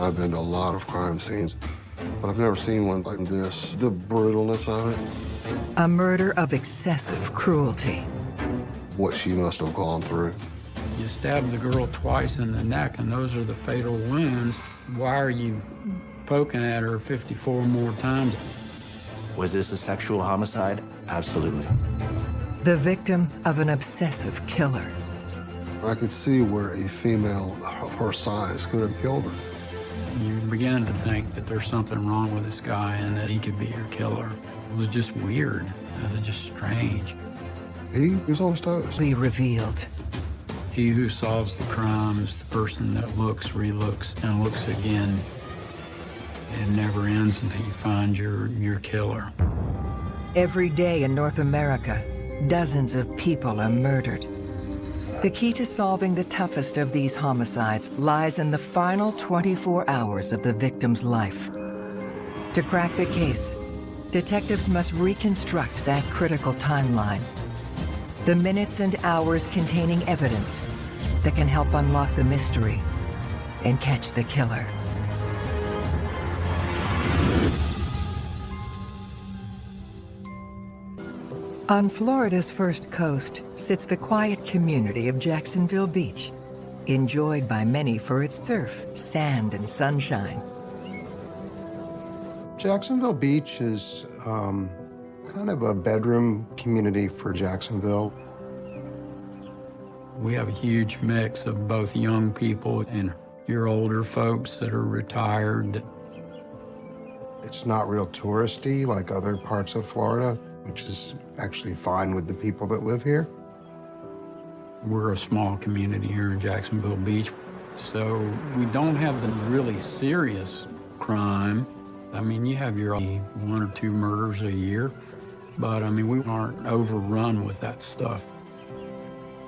I've been to a lot of crime scenes, but I've never seen one like this. The brutalness of it. A murder of excessive cruelty. What she must have gone through. You stabbed the girl twice in the neck, and those are the fatal wounds. Why are you poking at her 54 more times? Was this a sexual homicide? Absolutely. The victim of an obsessive killer. I could see where a female of her size could have killed her. You begin to think that there's something wrong with this guy and that he could be your killer. It was just weird. It was just strange. He was on his toes. Be revealed. He who solves the crime is the person that looks, relooks, and looks again. It never ends until you find your, your killer. Every day in North America, dozens of people are murdered. The key to solving the toughest of these homicides lies in the final 24 hours of the victim's life. To crack the case, detectives must reconstruct that critical timeline. The minutes and hours containing evidence that can help unlock the mystery and catch the killer. On Florida's first coast sits the quiet community of Jacksonville Beach, enjoyed by many for its surf, sand, and sunshine. Jacksonville Beach is um, kind of a bedroom community for Jacksonville. We have a huge mix of both young people and your older folks that are retired. It's not real touristy like other parts of Florida, which is actually fine with the people that live here. We're a small community here in Jacksonville Beach, so we don't have the really serious crime. I mean, you have your one or two murders a year, but I mean, we aren't overrun with that stuff.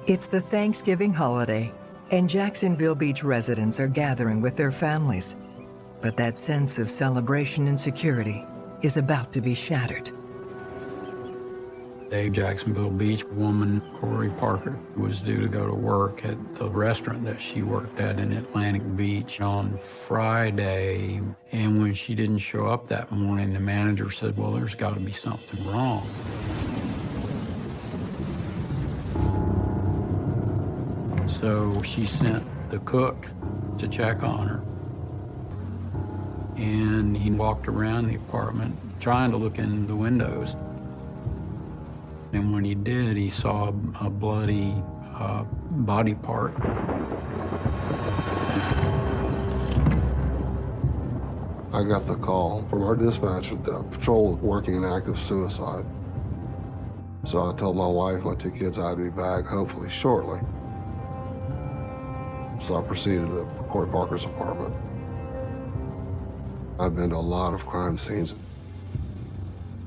It's the Thanksgiving holiday, and Jacksonville Beach residents are gathering with their families. But that sense of celebration and security is about to be shattered. A Jacksonville Beach woman, Corey Parker, was due to go to work at the restaurant that she worked at in Atlantic Beach on Friday. And when she didn't show up that morning, the manager said, well, there's got to be something wrong. So she sent the cook to check on her. And he walked around the apartment trying to look in the windows. And when he did, he saw a bloody uh, body part. I got the call from our dispatcher that patrol was working an active suicide. So I told my wife, my two kids, I'd be back hopefully shortly. So I proceeded to Corey Parker's apartment. I've been to a lot of crime scenes,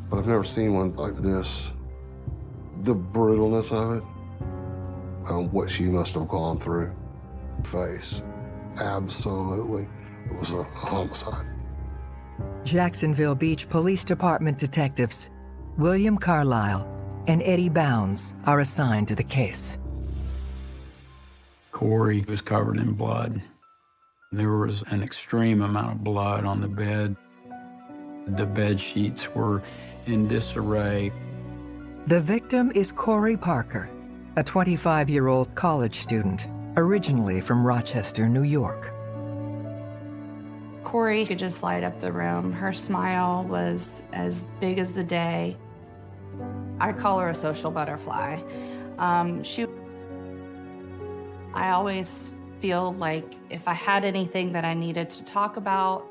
but I've never seen one like this. The brutalness of it, um, what she must have gone through. Face, absolutely, it was a homicide. Jacksonville Beach Police Department detectives William Carlisle and Eddie Bounds are assigned to the case. Corey was covered in blood. There was an extreme amount of blood on the bed. The bed sheets were in disarray. The victim is Corey Parker, a 25-year-old college student, originally from Rochester, New York. Corey could just light up the room. Her smile was as big as the day. I call her a social butterfly. Um, she, I always feel like if I had anything that I needed to talk about,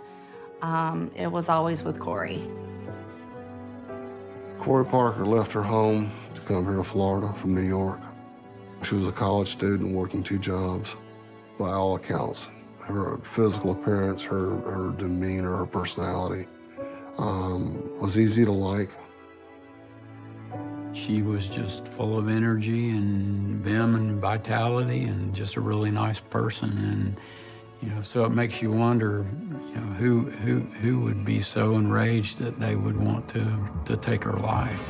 um, it was always with Corey. Corey Parker left her home to come here to Florida from New York. She was a college student working two jobs. By all accounts, her physical appearance, her, her demeanor, her personality um, was easy to like. She was just full of energy and vim and vitality and just a really nice person. And, you know, so it makes you wonder, you know, who, who, who would be so enraged that they would want to, to take her life.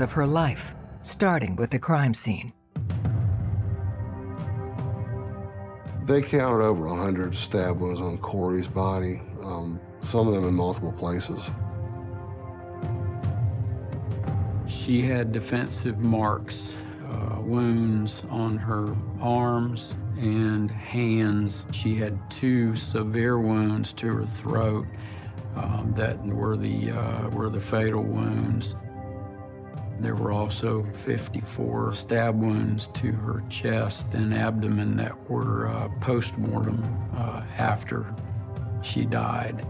Of her life, starting with the crime scene. They counted over 100 stab wounds on Corey's body, um, some of them in multiple places. She had defensive marks, uh, wounds on her arms and hands. She had two severe wounds to her throat um, that were the, uh, were the fatal wounds. There were also 54 stab wounds to her chest and abdomen that were uh, post-mortem uh, after she died.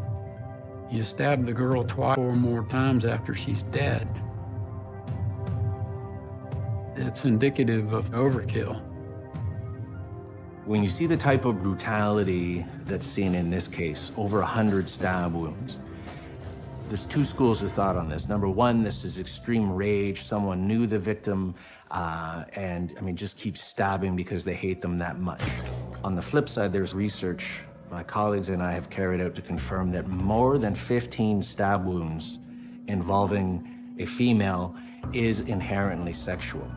You stab the girl twice or more times after she's dead. It's indicative of overkill. When you see the type of brutality that's seen in this case, over 100 stab wounds, there's two schools of thought on this. Number one, this is extreme rage. Someone knew the victim uh, and, I mean, just keeps stabbing because they hate them that much. On the flip side, there's research my colleagues and I have carried out to confirm that more than 15 stab wounds involving a female is inherently sexual.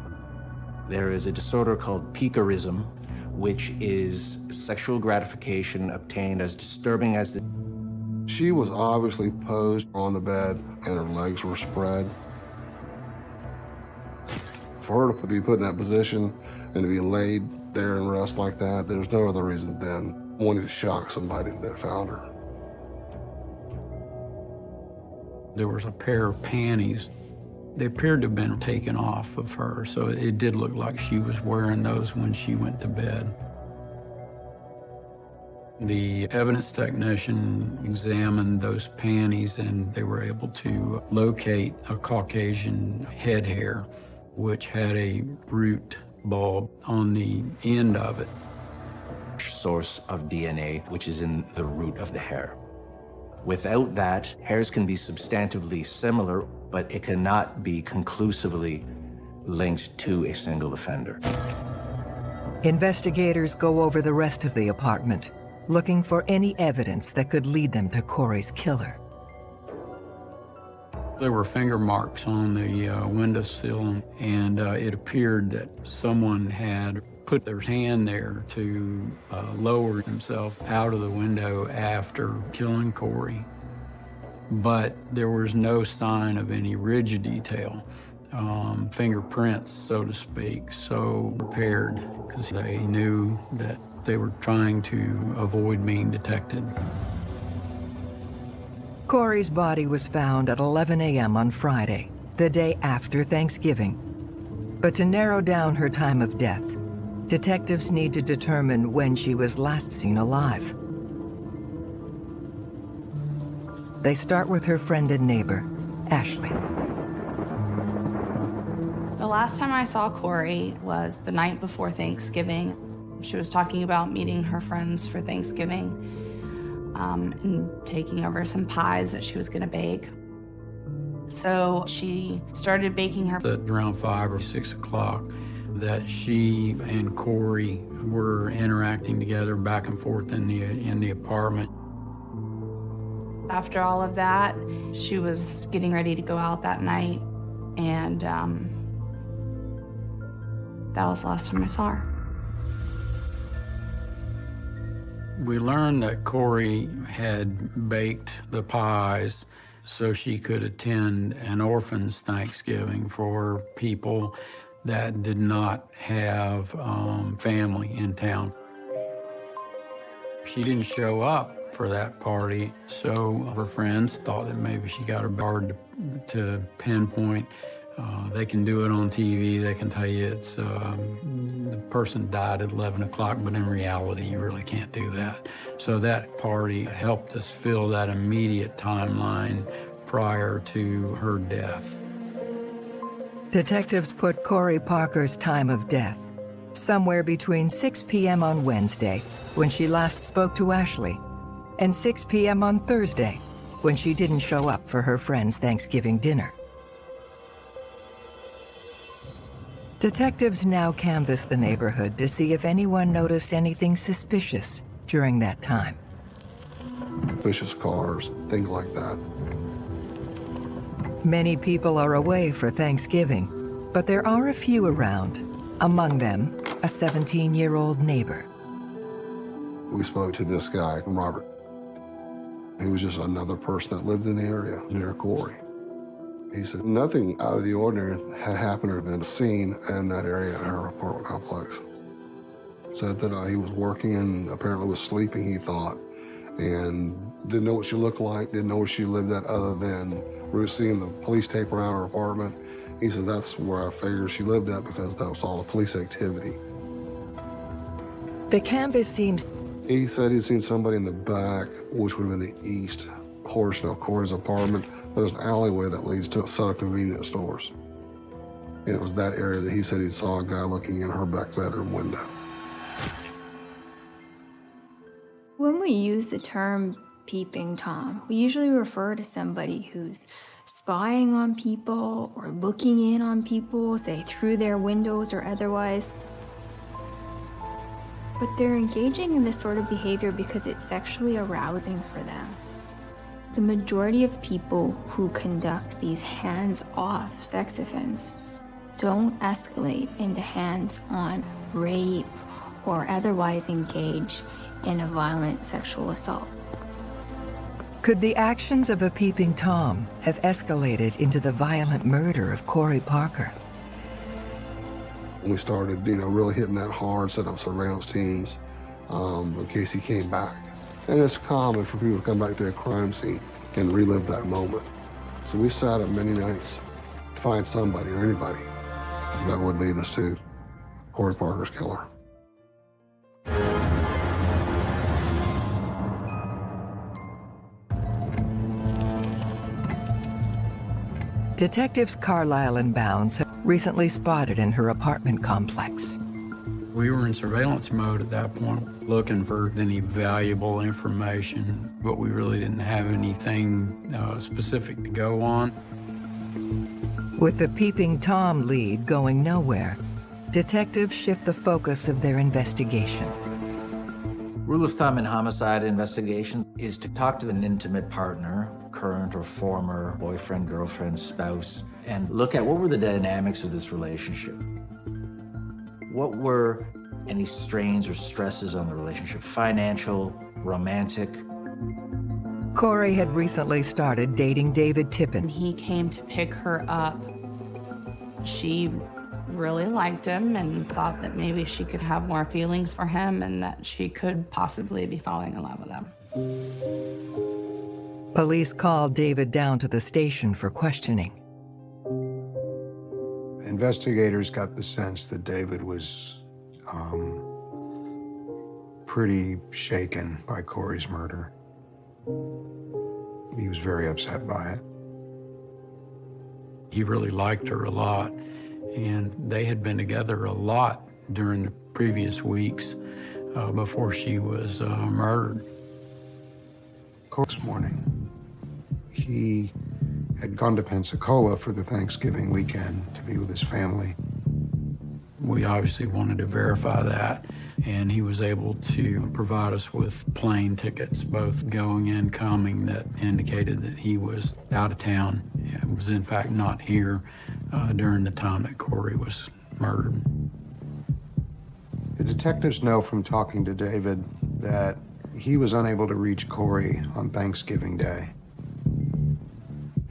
There is a disorder called piquerism, which is sexual gratification obtained as disturbing as the She was obviously posed on the bed and her legs were spread. For her to be put in that position and to be laid there and rest like that, there's no other reason than wanting to shock somebody that found her. There was a pair of panties. They appeared to have been taken off of her, so it did look like she was wearing those when she went to bed. The evidence technician examined those panties and they were able to locate a Caucasian head hair, which had a root bulb on the end of it. source of DNA, which is in the root of the hair. Without that, hairs can be substantively similar, but it cannot be conclusively linked to a single offender. Investigators go over the rest of the apartment, looking for any evidence that could lead them to Corey's killer. There were finger marks on the uh, windowsill, and uh, it appeared that someone had put their hand there to uh, lower himself out of the window after killing Corey. But there was no sign of any ridge detail, um, fingerprints, so to speak, so prepared because they knew that they were trying to avoid being detected. Corey's body was found at 11 a.m. on Friday, the day after Thanksgiving. But to narrow down her time of death, detectives need to determine when she was last seen alive. They start with her friend and neighbor, Ashley. The last time I saw Corey was the night before Thanksgiving. She was talking about meeting her friends for Thanksgiving um, and taking over some pies that she was going to bake. So she started baking her. At around five or six o'clock, that she and Corey were interacting together back and forth in the in the apartment. After all of that, she was getting ready to go out that night, and um, that was the last time I saw her. We learned that Corey had baked the pies so she could attend an orphan's Thanksgiving for people that did not have um, family in town. She didn't show up for that party, so her friends thought that maybe she got her hard to, to pinpoint. Uh, they can do it on TV. They can tell you it's um, the person died at 11 o'clock, but in reality, you really can't do that. So that party helped us fill that immediate timeline prior to her death. Detectives put Corey Parker's time of death somewhere between 6 p.m. on Wednesday, when she last spoke to Ashley, and 6 p.m. on Thursday, when she didn't show up for her friend's Thanksgiving dinner. Detectives now canvass the neighborhood to see if anyone noticed anything suspicious during that time. Suspicious cars, things like that. Many people are away for Thanksgiving, but there are a few around, among them a 17-year-old neighbor. We spoke to this guy, Robert. He was just another person that lived in the area near Corey. He said nothing out of the ordinary had happened or been seen in that area in her apartment complex. Said that uh, he was working and apparently was sleeping, he thought, and didn't know what she looked like, didn't know where she lived at other than we were seeing the police tape around her apartment. He said that's where I figured she lived at because that was all the police activity. The canvass seems He said he'd seen somebody in the back, which would have been the east portion of Corey's apartment. There's an alleyway that leads to a set of convenience stores. And it was that area that he said he saw a guy looking in her back bedroom window. When we use the term peeping Tom, we usually refer to somebody who's spying on people or looking in on people, say through their windows or otherwise. But they're engaging in this sort of behavior because it's sexually arousing for them. The majority of people who conduct these hands off sex offenses don't escalate into hands on rape or otherwise engage in a violent sexual assault. Could the actions of a peeping Tom have escalated into the violent murder of Corey Parker? We started, you know, really hitting that hard, set up surveillance teams um, in case he came back. And it's common for people to come back to a crime scene and relive that moment. So we sat up many nights to find somebody or anybody that would lead us to Corey Parker's killer. Detectives Carlisle and Bounds have recently spotted in her apartment complex. We were in surveillance mode at that point, looking for any valuable information, but we really didn't have anything uh, specific to go on. With the peeping Tom lead going nowhere, detectives shift the focus of their investigation. Rule of thumb in homicide investigation is to talk to an intimate partner, current or former boyfriend, girlfriend, spouse, and look at what were the dynamics of this relationship. What were any strains or stresses on the relationship? Financial, romantic? Corey had recently started dating David When Tippin. he came to pick her up, she really liked him and thought that maybe she could have more feelings for him and that she could possibly be falling in love with him. Police called David down to the station for questioning. Investigators got the sense that David was um, pretty shaken by Corey's murder. He was very upset by it. He really liked her a lot, and they had been together a lot during the previous weeks uh, before she was uh, murdered. Corey's morning, he had gone to Pensacola for the Thanksgiving weekend to be with his family. We obviously wanted to verify that, and he was able to provide us with plane tickets, both going and coming, that indicated that he was out of town and was, in fact, not here uh, during the time that Corey was murdered. The detectives know from talking to David that he was unable to reach Corey on Thanksgiving Day.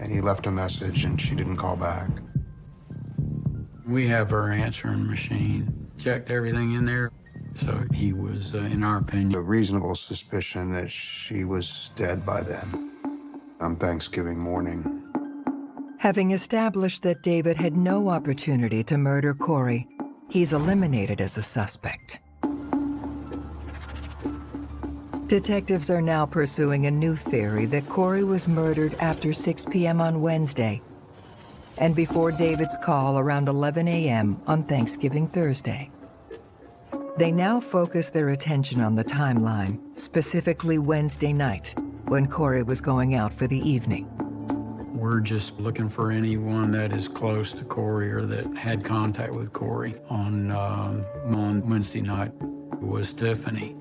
And he left a message and she didn't call back. We have her answering machine, checked everything in there. So he was, uh, in our opinion, A reasonable suspicion that she was dead by then on Thanksgiving morning. Having established that David had no opportunity to murder Corey, he's eliminated as a suspect. Detectives are now pursuing a new theory that Corey was murdered after 6 p.m. on Wednesday and before David's call around 11 a.m. on Thanksgiving Thursday. They now focus their attention on the timeline, specifically Wednesday night, when Corey was going out for the evening. we're just looking for anyone that is close to Corey or that had contact with Corey on, um, on Wednesday night was Tiffany.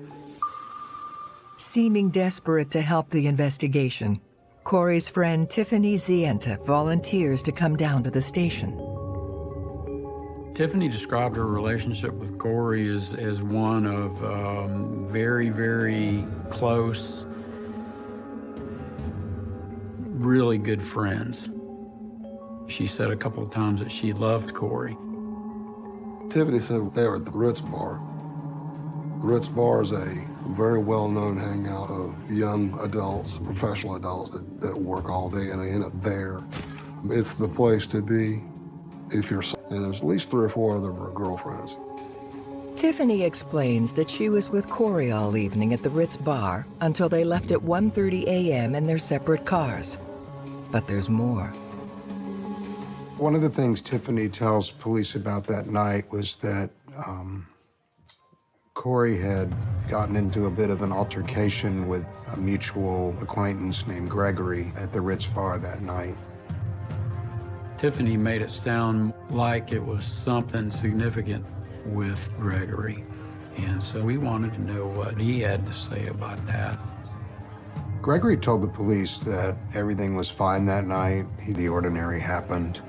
Seeming desperate to help the investigation, Corey's friend Tiffany Zienta volunteers to come down to the station. Tiffany described her relationship with Corey as, as one of um, very, very close, really good friends. She said a couple of times that she loved Corey. Tiffany said they were at the Ritz Bar. The Ritz Bar is a very well-known hangout of young adults, professional adults that, that work all day and they end up there. It's the place to be if you're, and there's at least three or four of them other girlfriends. Tiffany explains that she was with Corey all evening at the Ritz bar until they left at 1.30 a.m. in their separate cars. But there's more. One of the things Tiffany tells police about that night was that um, Corey had gotten into a bit of an altercation with a mutual acquaintance named Gregory at the Ritz bar that night. Tiffany made it sound like it was something significant with Gregory. And so we wanted to know what he had to say about that. Gregory told the police that everything was fine that night. The ordinary happened.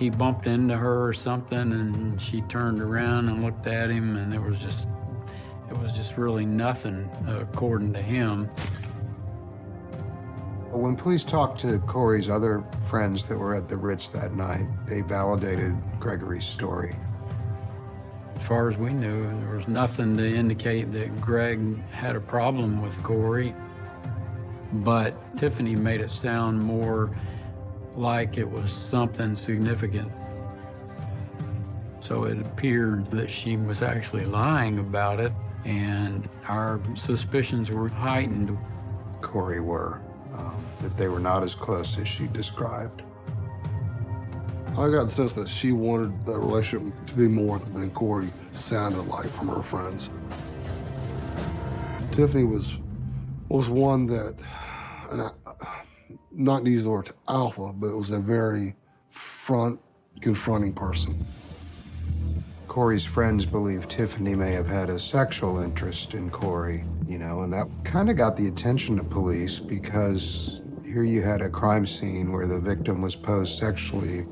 He bumped into her or something and she turned around and looked at him and there was just, it was just really nothing uh, according to him. When police talked to Corey's other friends that were at the Ritz that night, they validated Gregory's story. As far as we knew, there was nothing to indicate that Greg had a problem with Corey. But Tiffany made it sound more like it was something significant. So it appeared that she was actually lying about it, and our suspicions were heightened. Corey were um, that they were not as close as she described. I got the sense that she wanted that relationship to be more than Corey sounded like from her friends. Tiffany was was one that, and I, not use the word alpha, but it was a very front confronting person. Corey's friends believe Tiffany may have had a sexual interest in Corey, you know, and that kind of got the attention of police because here you had a crime scene where the victim was posed sexually,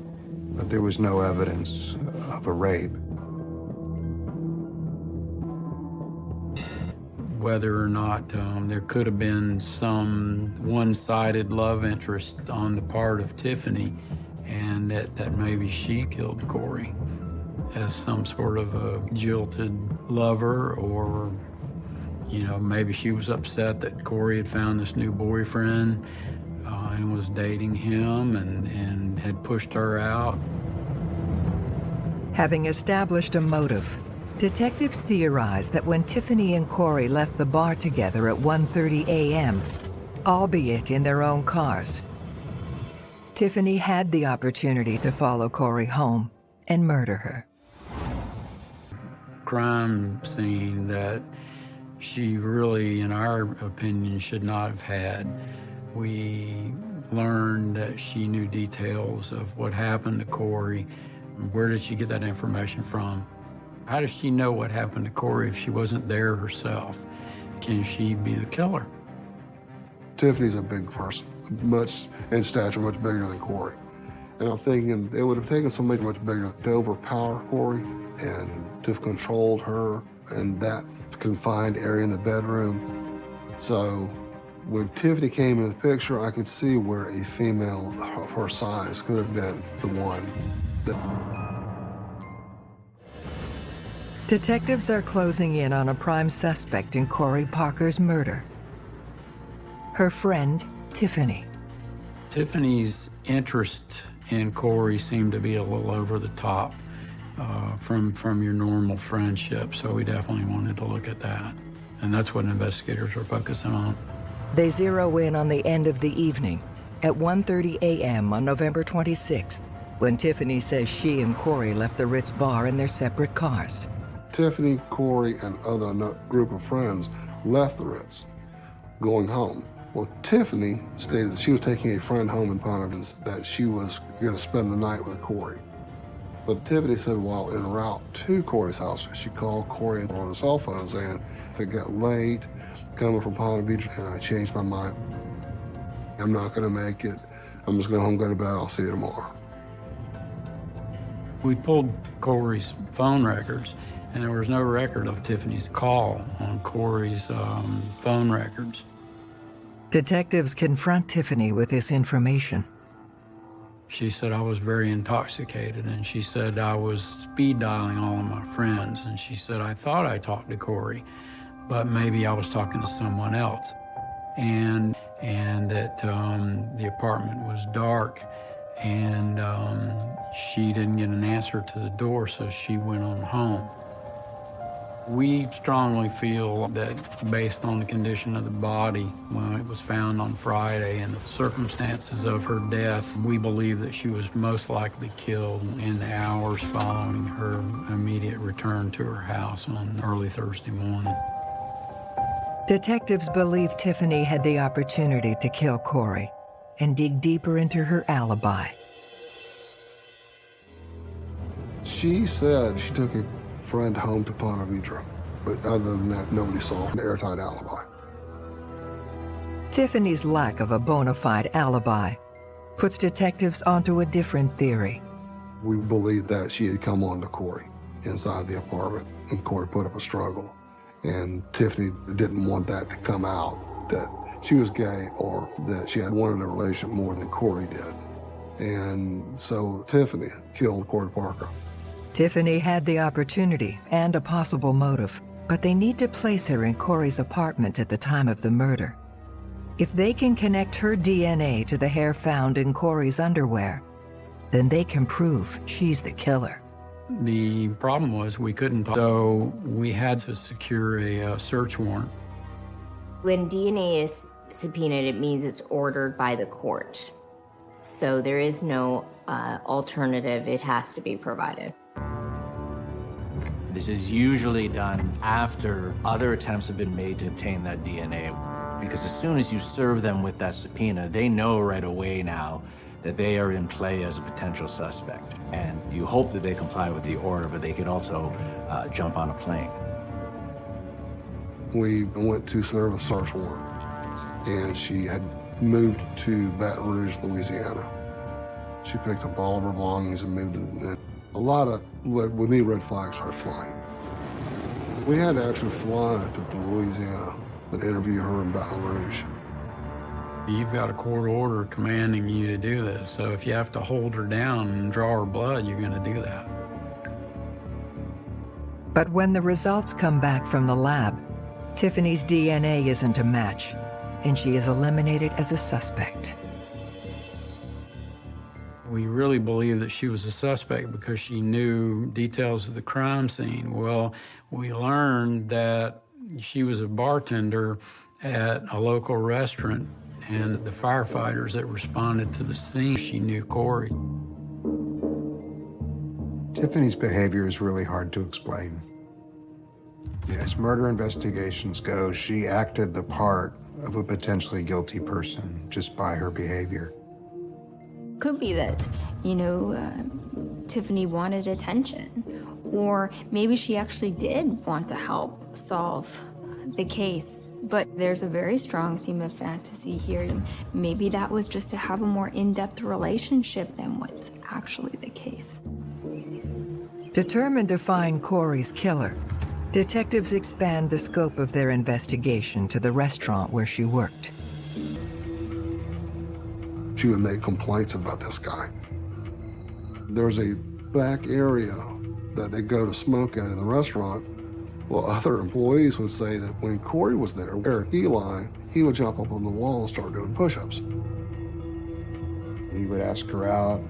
but there was no evidence of a rape. Whether or not um, there could have been some one-sided love interest on the part of Tiffany and that, that maybe she killed Corey as some sort of a jilted lover or you know maybe she was upset that Corey had found this new boyfriend uh, and was dating him and, and had pushed her out. Having established a motive, detectives theorize that when Tiffany and Corey left the bar together at 1.30 a.m., albeit in their own cars, Tiffany had the opportunity to follow Corey home and murder her crime scene that she really, in our opinion, should not have had. We learned that she knew details of what happened to Corey. Where did she get that information from? How does she know what happened to Corey if she wasn't there herself? Can she be the killer? Tiffany's a big person, much in stature, much bigger than Corey. And I'm thinking it would have taken somebody much bigger to overpower Corey and to have controlled her in that confined area in the bedroom. So when Tiffany came into the picture, I could see where a female of her size could have been the one that... Detectives are closing in on a prime suspect in Corey Parker's murder. Her friend, Tiffany. Tiffany's interest in Corey seemed to be a little over the top uh, from, from your normal friendship. So we definitely wanted to look at that. And that's what investigators are focusing on. They zero in on the end of the evening at 1.30 a.m. on November 26th, when Tiffany says she and Corey left the Ritz bar in their separate cars. Tiffany, Corey, and other group of friends left the Ritz, going home. Well, Tiffany stated that she was taking a friend home in Ponte that she was going to spend the night with Corey. But Tiffany said while en route to Corey's house, she called Corey on his cell phone saying if it got late coming from Palm Beach and I changed my mind. I'm not going to make it. I'm just going to home, go to bed. I'll see you tomorrow. We pulled Corey's phone records, and there was no record of Tiffany's call on Corey's um, phone records. Detectives confront Tiffany with this information. She said I was very intoxicated, and she said I was speed dialing all of my friends, and she said I thought I talked to Corey, but maybe I was talking to someone else, and and that um, the apartment was dark, and um, she didn't get an answer to the door, so she went on home. We strongly feel that based on the condition of the body when it was found on Friday and the circumstances of her death, we believe that she was most likely killed in the hours following her immediate return to her house on early Thursday morning. Detectives believe Tiffany had the opportunity to kill Corey and dig deeper into her alibi. She said she took a friend home to Ponte Vedra, but other than that, nobody saw an airtight alibi. Tiffany's lack of a bona fide alibi puts detectives onto a different theory. We believe that she had come on to Corey inside the apartment, and Corey put up a struggle. And Tiffany didn't want that to come out, that she was gay or that she had wanted a relationship more than Corey did. And so Tiffany killed Corey Parker. Tiffany had the opportunity and a possible motive, but they need to place her in Corey's apartment at the time of the murder. If they can connect her DNA to the hair found in Corey's underwear, then they can prove she's the killer. The problem was we couldn't, so we had to secure a uh, search warrant. When DNA is subpoenaed, it means it's ordered by the court. So there is no uh, alternative, it has to be provided. This is usually done after other attempts have been made to obtain that DNA. Because as soon as you serve them with that subpoena, they know right away now that they are in play as a potential suspect. And you hope that they comply with the order, but they could also uh, jump on a plane. We went to serve a search warrant, and she had moved to Baton Rouge, Louisiana. She picked up all of her belongings and moved. A lot of, with me, red flags started flying. We had to actually fly to Louisiana and interview her in Baton Rouge. You've got a court order commanding you to do this, so if you have to hold her down and draw her blood, you're going to do that. But when the results come back from the lab, Tiffany's DNA isn't a match, and she is eliminated as a suspect. We really believe that she was a suspect because she knew details of the crime scene. Well, we learned that she was a bartender at a local restaurant and the firefighters that responded to the scene, she knew Corey. Tiffany's behavior is really hard to explain. As murder investigations go, she acted the part of a potentially guilty person just by her behavior. Could be that, you know, uh, Tiffany wanted attention, or maybe she actually did want to help solve the case. But there's a very strong theme of fantasy here. And maybe that was just to have a more in-depth relationship than what's actually the case. Determined to find Corey's killer, detectives expand the scope of their investigation to the restaurant where she worked. She would make complaints about this guy. There's a back area that they go to smoke at in the restaurant well, other employees would say that when Corey was there, Eric Eli, he would jump up on the wall and start doing push-ups. He would ask her out.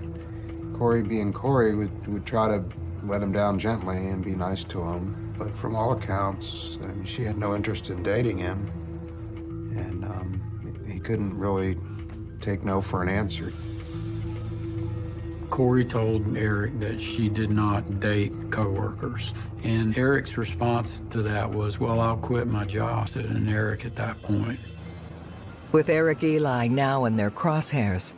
Corey, being Corey, would, would try to let him down gently and be nice to him. But from all accounts, I mean, she had no interest in dating him. And um, he couldn't really take no for an answer. Corey told Eric that she did not date coworkers. And Eric's response to that was, well, I'll quit my job. And Eric at that point. With Eric Eli now in their crosshairs,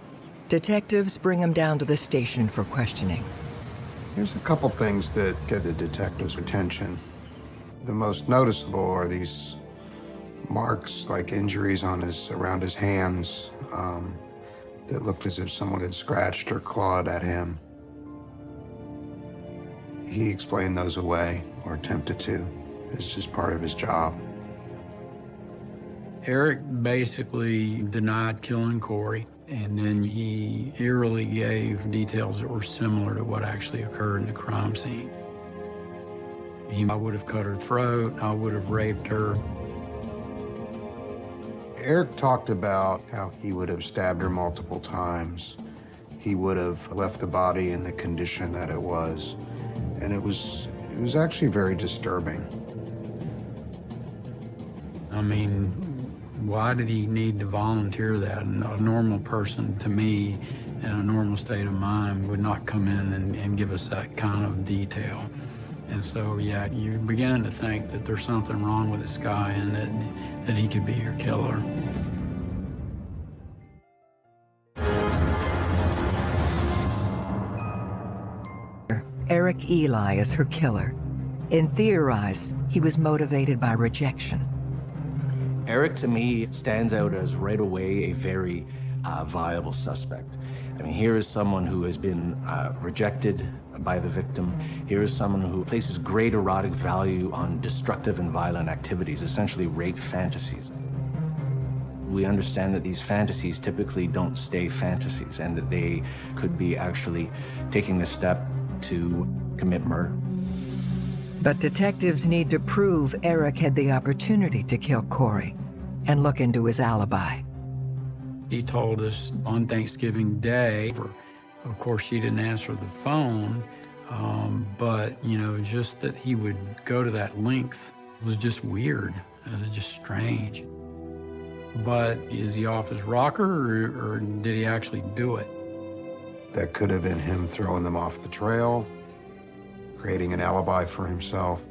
detectives bring him down to the station for questioning. There's a couple things that get the detective's attention. The most noticeable are these marks, like injuries on his, around his hands. Um, that looked as if someone had scratched or clawed at him. he explained those away, or attempted to. It's just part of his job. Eric basically denied killing Corey, and then he eerily gave details that were similar to what actually occurred in the crime scene. He, I would have cut her throat, I would have raped her. Eric talked about how he would have stabbed her multiple times. He would have left the body in the condition that it was. And it was, it was actually very disturbing. I mean, why did he need to volunteer that? A normal person, to me, in a normal state of mind, would not come in and, and give us that kind of detail. And so, yeah, you're beginning to think that there's something wrong with this guy and that, that he could be your killer. Eric Ely is her killer. In Theorize, he was motivated by rejection. Eric, to me, stands out as right away a very uh, viable suspect. I mean, here is someone who has been uh, rejected by the victim. Here is someone who places great erotic value on destructive and violent activities, essentially rape fantasies. We understand that these fantasies typically don't stay fantasies and that they could be actually taking the step to commit murder. But detectives need to prove Eric had the opportunity to kill Corey and look into his alibi. He told us on Thanksgiving Day, of course, she didn't answer the phone, um, but, you know, just that he would go to that length was just weird, uh, just strange. But is he off his rocker or, or did he actually do it? That could have been him throwing them off the trail, creating an alibi for himself.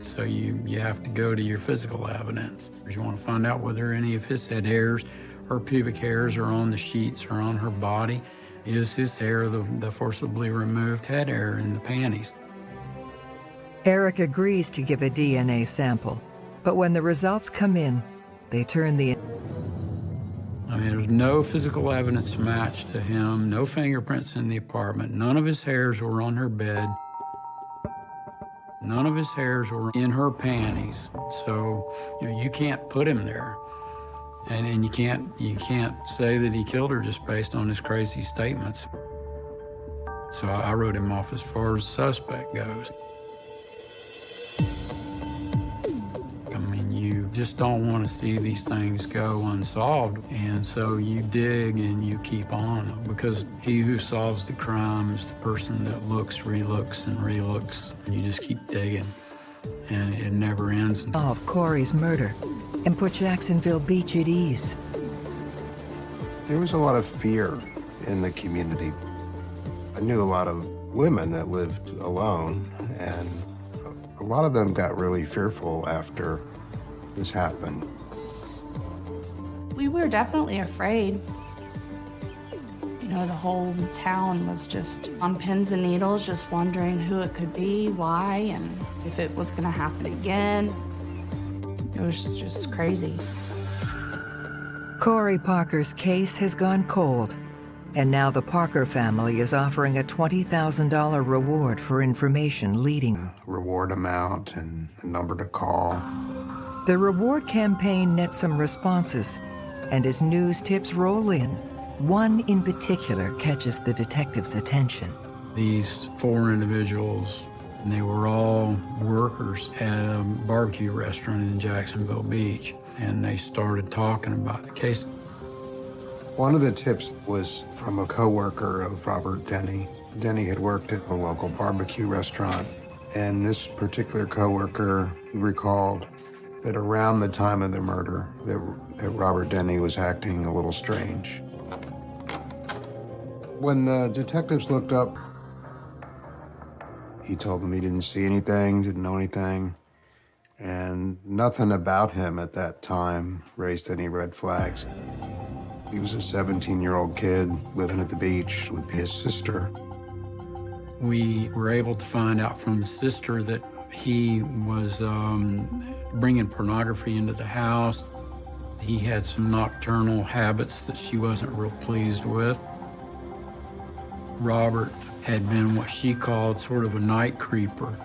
So you, you have to go to your physical evidence. You want to find out whether any of his head hairs or pubic hairs are on the sheets or on her body. Is his hair the, the forcibly removed head hair in the panties? Eric agrees to give a DNA sample, but when the results come in, they turn the I mean, there's no physical evidence match to him, no fingerprints in the apartment, none of his hairs were on her bed, none of his hairs were in her panties. So, you know, you can't put him there. And, and you can't you can't say that he killed her just based on his crazy statements. So I wrote him off as far as suspect goes. I mean, you just don't want to see these things go unsolved. And so you dig and you keep on because he who solves the crime is the person that looks, relooks, and relooks. And you just keep digging and it never ends. Of Corey's murder and put Jacksonville Beach at ease. There was a lot of fear in the community. I knew a lot of women that lived alone, and a lot of them got really fearful after this happened. We were definitely afraid. You know, the whole town was just on pins and needles, just wondering who it could be, why, and if it was going to happen again. It was just crazy. Corey Parker's case has gone cold, and now the Parker family is offering a $20,000 reward for information leading. Reward amount and the number to call. The reward campaign nets some responses, and as news tips roll in, one in particular catches the detective's attention. These four individuals, and they were all workers at a barbecue restaurant in Jacksonville Beach, and they started talking about the case. One of the tips was from a coworker of Robert Denny. Denny had worked at a local barbecue restaurant, and this particular coworker recalled that around the time of the murder, that, that Robert Denny was acting a little strange. When the detectives looked up, he told them he didn't see anything, didn't know anything, and nothing about him at that time raised any red flags. He was a 17-year-old kid living at the beach with his sister. We were able to find out from the sister that he was um, bringing pornography into the house. He had some nocturnal habits that she wasn't real pleased with. Robert had been what she called sort of a night creeper.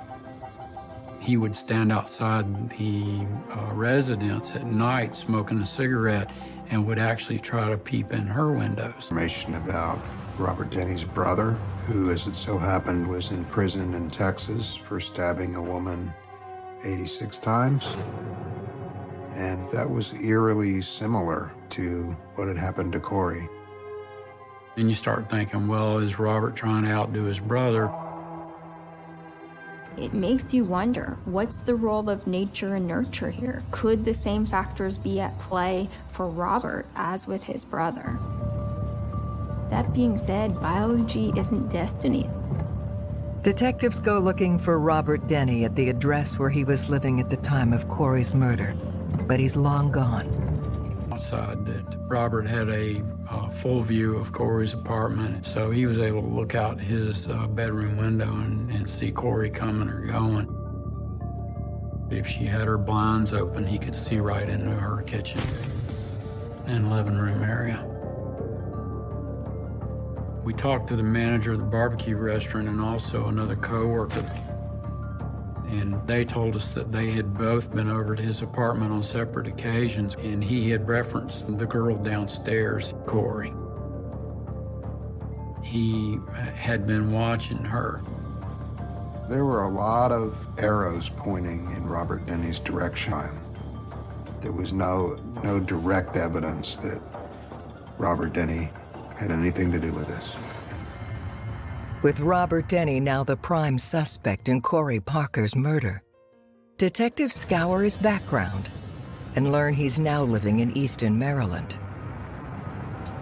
He would stand outside the uh, residence at night smoking a cigarette and would actually try to peep in her windows. Information about Robert Denny's brother, who, as it so happened, was in prison in Texas for stabbing a woman 86 times. And that was eerily similar to what had happened to Corey. And you start thinking, well, is Robert trying to outdo his brother? It makes you wonder what's the role of nature and nurture here? Could the same factors be at play for Robert as with his brother? That being said, biology isn't destiny. Detectives go looking for Robert Denny at the address where he was living at the time of Corey's murder, but he's long gone. Outside, that Robert had a uh, full view of Corey's apartment, so he was able to look out his uh, bedroom window and, and see Corey coming or going. If she had her blinds open, he could see right into her kitchen and living room area. We talked to the manager of the barbecue restaurant and also another coworker. And they told us that they had both been over to his apartment on separate occasions, and he had referenced the girl downstairs, Corey. He had been watching her. There were a lot of arrows pointing in Robert Denny's direction. There was no, no direct evidence that Robert Denny had anything to do with this. With Robert Denny now the prime suspect in Corey Parker's murder, detectives scour his background and learn he's now living in Easton, Maryland.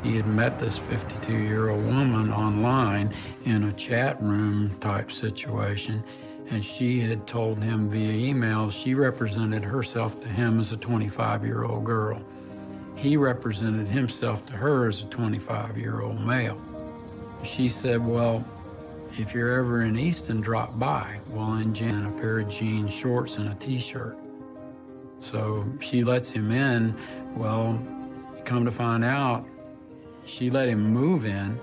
He had met this 52-year-old woman online in a chat room type situation, and she had told him via email she represented herself to him as a 25-year-old girl. He represented himself to her as a 25-year-old male. She said, well, if you're ever in Easton, drop by. Well, in Jan, a pair of jeans, shorts, and a t-shirt. So she lets him in. Well, come to find out, she let him move in.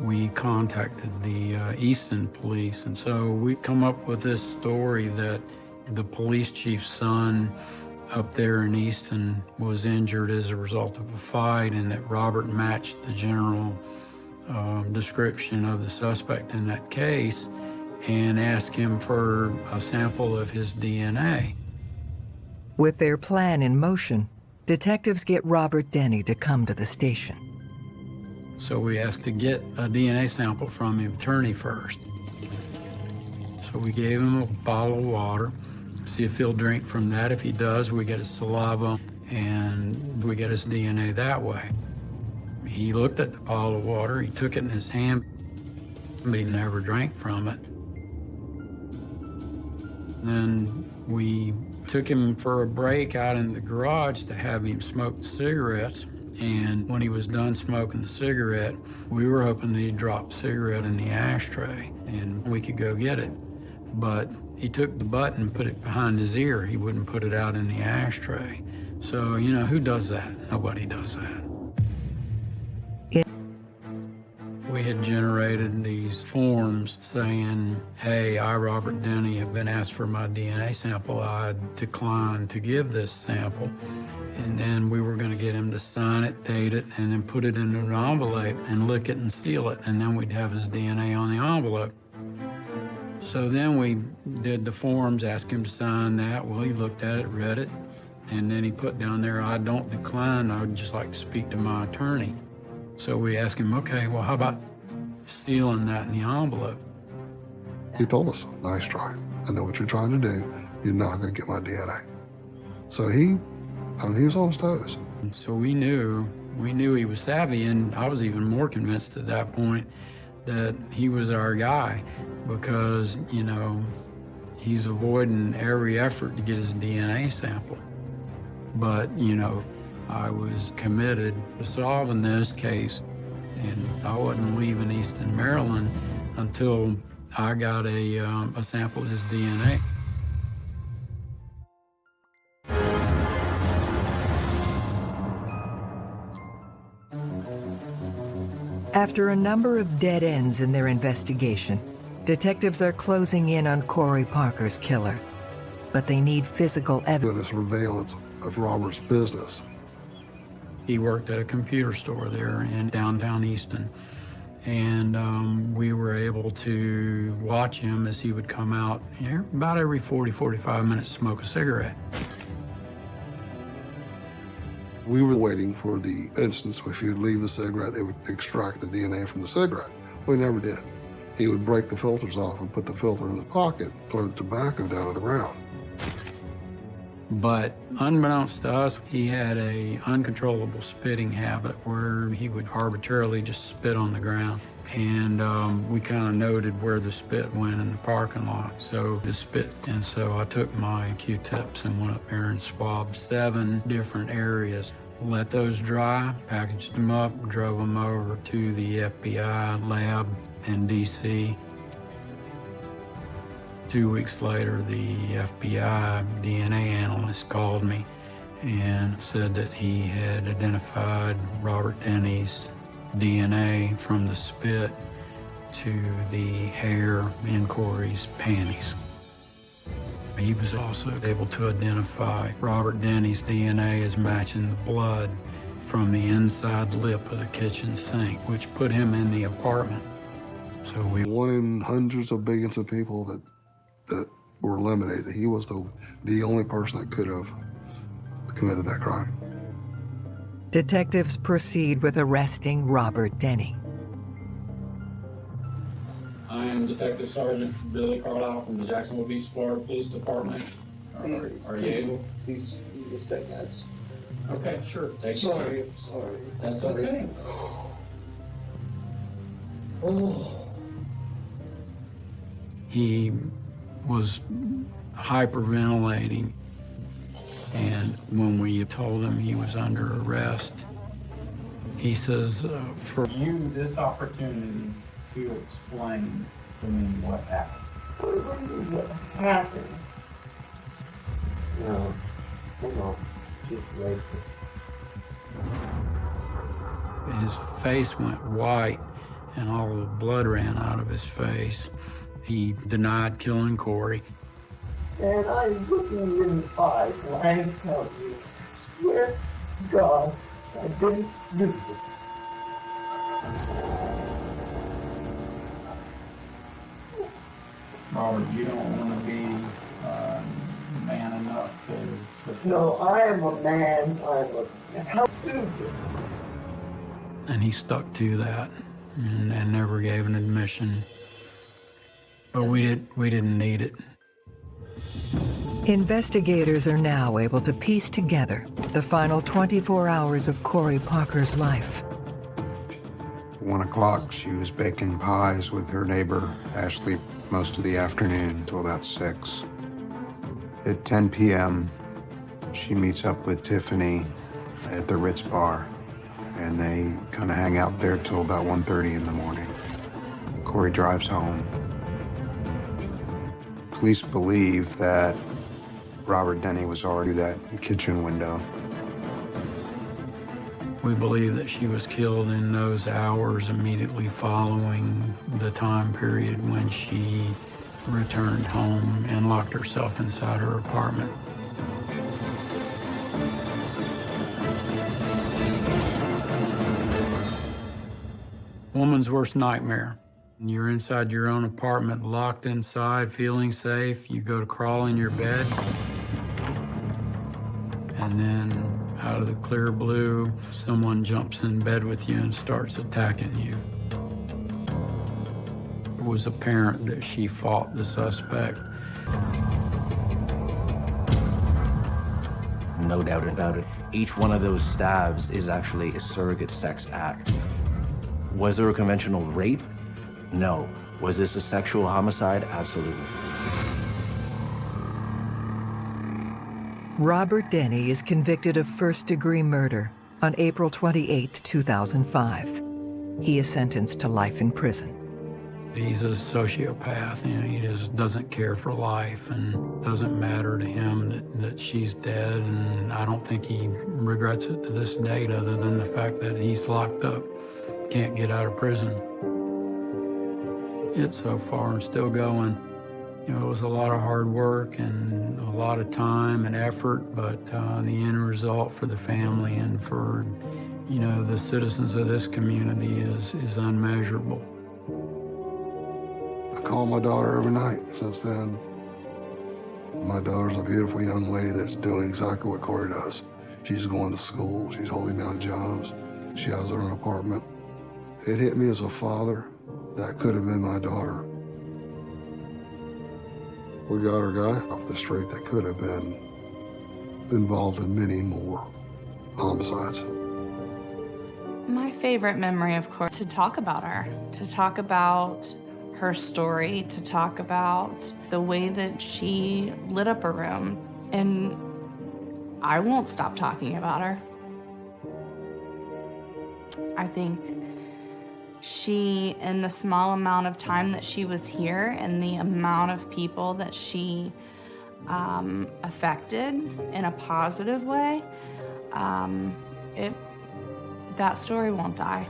We contacted the uh, Easton police, and so we come up with this story that the police chief's son up there in Easton was injured as a result of a fight and that Robert matched the general um, description of the suspect in that case and ask him for a sample of his DNA. With their plan in motion, detectives get Robert Denny to come to the station. So we asked to get a DNA sample from him, attorney first. So we gave him a bottle of water, see if he'll drink from that. If he does, we get his saliva and we get his DNA that way. He looked at the bottle of water, he took it in his hand, but he never drank from it. Then we took him for a break out in the garage to have him smoke cigarettes. And when he was done smoking the cigarette, we were hoping that he'd drop the cigarette in the ashtray and we could go get it. But he took the butt and put it behind his ear. He wouldn't put it out in the ashtray. So, you know, who does that? Nobody does that. We had generated these forms saying, hey, I, Robert Denny, have been asked for my DNA sample. I declined to give this sample. And then we were going to get him to sign it, date it, and then put it in an envelope and lick it and seal it. And then we'd have his DNA on the envelope. So then we did the forms, asked him to sign that. Well, he looked at it, read it, and then he put down there, I don't decline. I would just like to speak to my attorney. So we asked him, okay, well, how about sealing that in the envelope? He told us, nice try. I know what you're trying to do. You're not going to get my DNA. So he, I mean, he was on his toes. And so we knew, we knew he was savvy, and I was even more convinced at that point that he was our guy because, you know, he's avoiding every effort to get his DNA sample. But, you know, I was committed to solving this case, and I wasn't leaving Easton, Maryland until I got a, um, a sample of his DNA. After a number of dead ends in their investigation, detectives are closing in on Corey Parker's killer. But they need physical evidence. Doing surveillance of Robert's business. He worked at a computer store there in downtown Easton. And um, we were able to watch him as he would come out know, about every 40, 45 minutes smoke a cigarette. We were waiting for the instance if he would leave a cigarette, they would extract the DNA from the cigarette. We never did. He would break the filters off and put the filter in his pocket, throw the tobacco down to the ground. But unbeknownst to us, he had a uncontrollable spitting habit where he would arbitrarily just spit on the ground. And um, we kind of noted where the spit went in the parking lot. So the spit, and so I took my Q-tips and went up there and swabbed seven different areas. Let those dry, packaged them up, drove them over to the FBI lab in DC. Two weeks later, the FBI DNA analyst called me and said that he had identified Robert Denny's DNA from the spit to the hair in Corey's panties. He was also able to identify Robert Denny's DNA as matching the blood from the inside lip of the kitchen sink, which put him in the apartment. So we one in hundreds of billions of people that that were eliminated. He was the the only person that could have committed that crime. Detectives proceed with arresting Robert Denny. I am Detective Sergeant Billy Carlisle from the Jacksonville Beach, Florida Police Department. Are, are you able? He's, he's the that's. Okay, sure. Take your Sorry, time. sorry. That's okay. Oh. He was hyperventilating, and when we told him he was under arrest, he says, uh, for you, this opportunity to explain to me what happened. What happened? No, no, just right. His face went white, and all the blood ran out of his face. He denied killing Corey. And I look you in the eyes and I tell you, swear to God, I didn't do this. Robert, you don't want to be uh, man enough to. to No, I am a man, I'm a, how do this? And he stuck to that and, and never gave an admission. But we didn't we didn't need it. Investigators are now able to piece together the final 24 hours of Corey Parker's life. One o'clock, she was baking pies with her neighbor, Ashley, most of the afternoon until about six. At 10 p.m., she meets up with Tiffany at the Ritz bar, and they kind of hang out there till about 1.30 in the morning. Corey drives home. Police believe that Robert Denny was already that kitchen window. We believe that she was killed in those hours immediately following the time period when she returned home and locked herself inside her apartment. Woman's worst nightmare. You're inside your own apartment, locked inside, feeling safe. You go to crawl in your bed. And then out of the clear blue, someone jumps in bed with you and starts attacking you. It was apparent that she fought the suspect. No doubt about it. Each one of those stabs is actually a surrogate sex act. Was there a conventional rape? No. Was this a sexual homicide? Absolutely. Robert Denny is convicted of first-degree murder on April 28, 2005. He is sentenced to life in prison. He's a sociopath, and he just doesn't care for life, and doesn't matter to him that, that she's dead, and I don't think he regrets it to this date other than the fact that he's locked up can't get out of prison. It's so far and still going. You know, it was a lot of hard work and a lot of time and effort, but uh, the end result for the family and for, you know, the citizens of this community is, is unmeasurable. I call my daughter every night since then. My daughter's a beautiful young lady that's doing exactly what Corey does. She's going to school, she's holding down jobs, she has her own apartment. It hit me as a father that could have been my daughter. We got our guy off the street that could have been involved in many more homicides. My favorite memory, of course, to talk about her, to talk about her story, to talk about the way that she lit up a room. And I won't stop talking about her. I think she, in the small amount of time that she was here and the amount of people that she um, affected in a positive way, um, it, that story won't die.